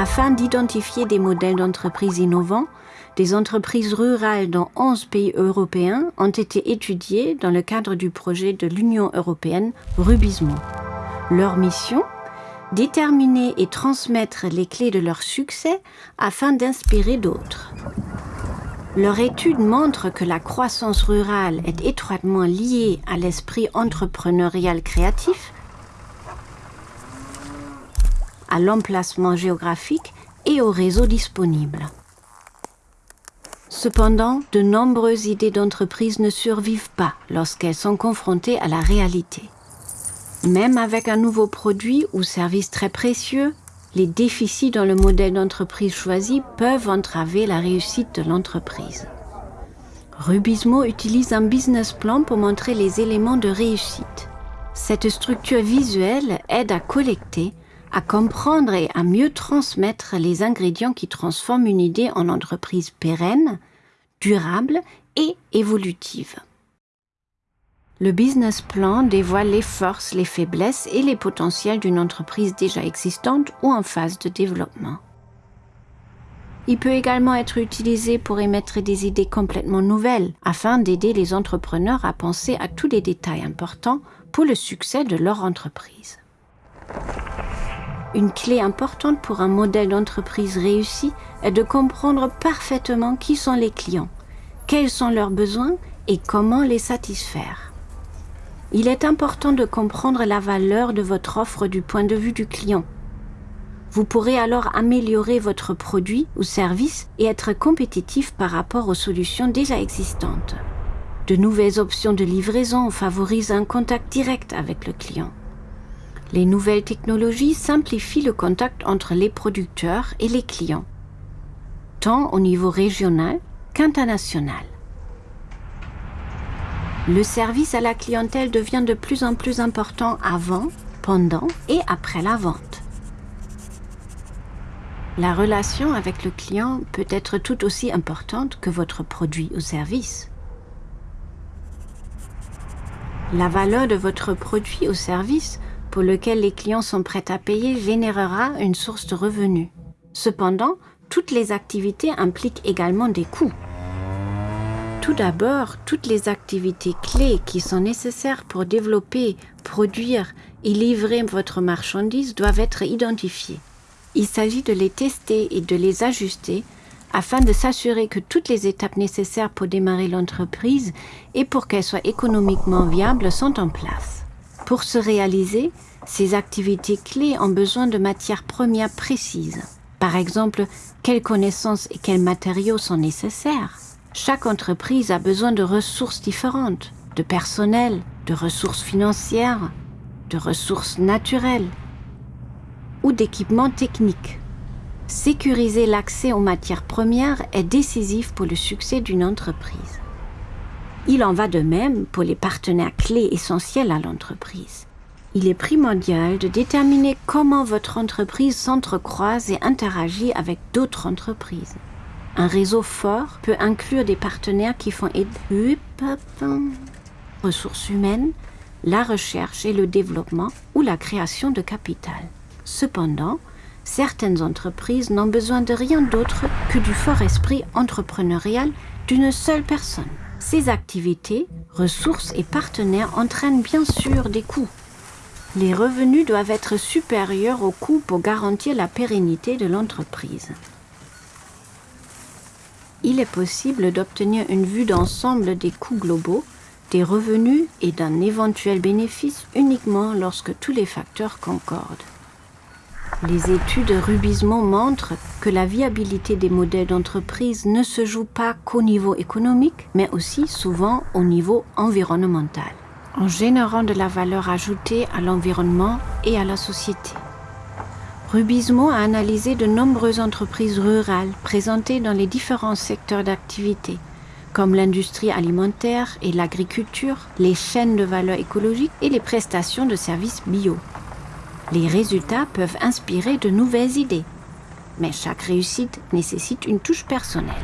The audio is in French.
Afin d'identifier des modèles d'entreprises innovants, des entreprises rurales dans 11 pays européens ont été étudiées dans le cadre du projet de l'Union européenne Rubismo. Leur mission? Déterminer et transmettre les clés de leur succès afin d'inspirer d'autres. Leur étude montre que la croissance rurale est étroitement liée à l'esprit entrepreneurial créatif, à l'emplacement géographique et au réseau disponible. Cependant, de nombreuses idées d'entreprise ne survivent pas lorsqu'elles sont confrontées à la réalité. Même avec un nouveau produit ou service très précieux, les déficits dans le modèle d'entreprise choisi peuvent entraver la réussite de l'entreprise. Rubismo utilise un business plan pour montrer les éléments de réussite. Cette structure visuelle aide à collecter, à comprendre et à mieux transmettre les ingrédients qui transforment une idée en entreprise pérenne, durable et évolutive. Le business plan dévoile les forces, les faiblesses et les potentiels d'une entreprise déjà existante ou en phase de développement. Il peut également être utilisé pour émettre des idées complètement nouvelles afin d'aider les entrepreneurs à penser à tous les détails importants pour le succès de leur entreprise. Une clé importante pour un modèle d'entreprise réussi est de comprendre parfaitement qui sont les clients, quels sont leurs besoins et comment les satisfaire. Il est important de comprendre la valeur de votre offre du point de vue du client. Vous pourrez alors améliorer votre produit ou service et être compétitif par rapport aux solutions déjà existantes. De nouvelles options de livraison favorisent un contact direct avec le client. Les nouvelles technologies simplifient le contact entre les producteurs et les clients, tant au niveau régional qu'international. Le service à la clientèle devient de plus en plus important avant, pendant et après la vente. La relation avec le client peut être tout aussi importante que votre produit ou service. La valeur de votre produit ou service pour lequel les clients sont prêts à payer générera une source de revenus. Cependant, toutes les activités impliquent également des coûts. Tout d'abord, toutes les activités clés qui sont nécessaires pour développer, produire et livrer votre marchandise doivent être identifiées. Il s'agit de les tester et de les ajuster afin de s'assurer que toutes les étapes nécessaires pour démarrer l'entreprise et pour qu'elle soit économiquement viable sont en place. Pour se réaliser, ces activités clés ont besoin de matières premières précises. Par exemple, quelles connaissances et quels matériaux sont nécessaires? Chaque entreprise a besoin de ressources différentes, de personnel, de ressources financières, de ressources naturelles ou d'équipements techniques. Sécuriser l'accès aux matières premières est décisif pour le succès d'une entreprise. Il en va de même pour les partenaires clés essentiels à l'entreprise. Il est primordial de déterminer comment votre entreprise s'entrecroise et interagit avec d'autres entreprises. Un réseau fort peut inclure des partenaires qui font aider ressources humaines, la recherche et le développement ou la création de capital. Cependant, certaines entreprises n'ont besoin de rien d'autre que du fort esprit entrepreneurial d'une seule personne. Ces activités, ressources et partenaires entraînent bien sûr des coûts. Les revenus doivent être supérieurs aux coûts pour garantir la pérennité de l'entreprise. Il est possible d'obtenir une vue d'ensemble des coûts globaux, des revenus et d'un éventuel bénéfice uniquement lorsque tous les facteurs concordent. Les études Rubismo montrent que la viabilité des modèles d'entreprise ne se joue pas qu'au niveau économique, mais aussi souvent au niveau environnemental, en générant de la valeur ajoutée à l'environnement et à la société. Rubismo a analysé de nombreuses entreprises rurales présentées dans les différents secteurs d'activité, comme l'industrie alimentaire et l'agriculture, les chaînes de valeur écologique et les prestations de services bio. Les résultats peuvent inspirer de nouvelles idées, mais chaque réussite nécessite une touche personnelle.